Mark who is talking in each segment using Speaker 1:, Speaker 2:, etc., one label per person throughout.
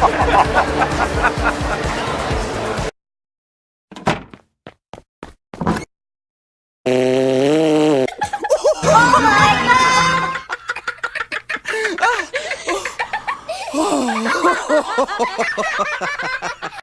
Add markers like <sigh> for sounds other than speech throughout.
Speaker 1: oh my god! <laughs>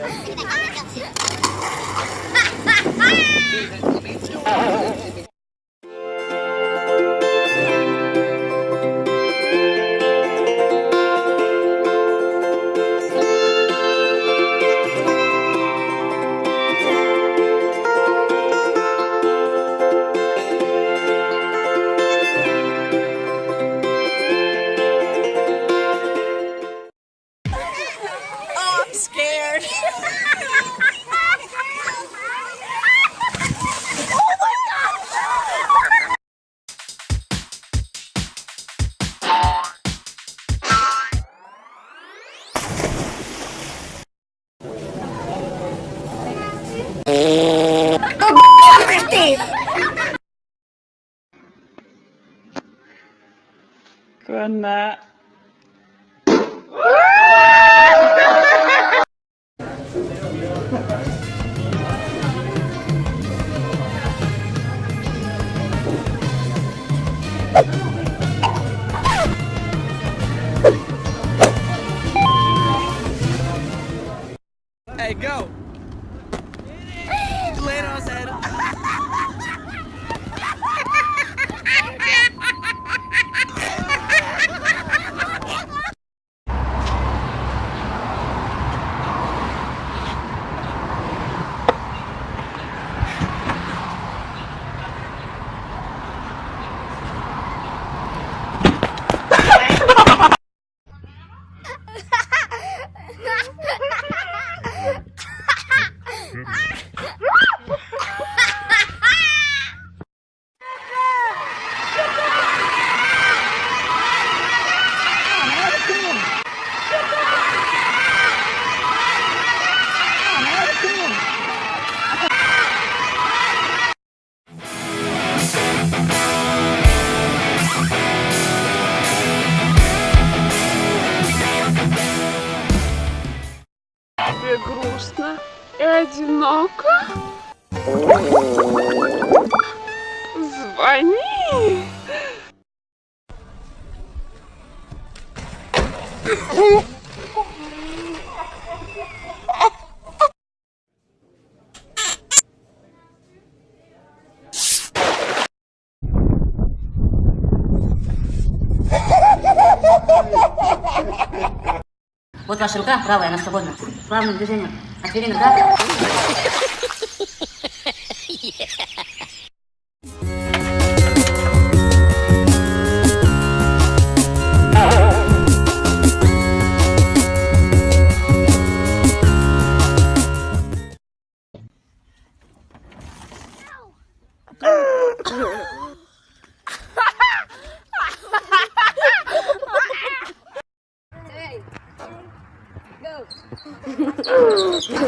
Speaker 1: Ha ha ha! scared. <laughs>
Speaker 2: Good night. Oh!
Speaker 3: одиноко? Звони!
Speaker 4: Вот ваша рука правая, она свободна. Плавным движением. 我给你个蛋。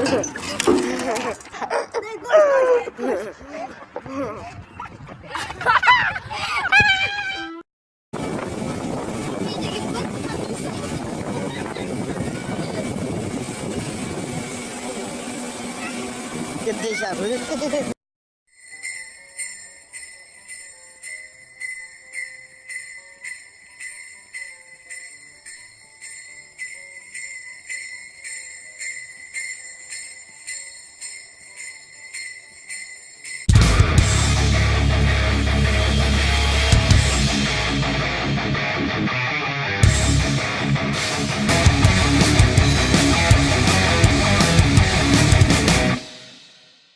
Speaker 4: Get this out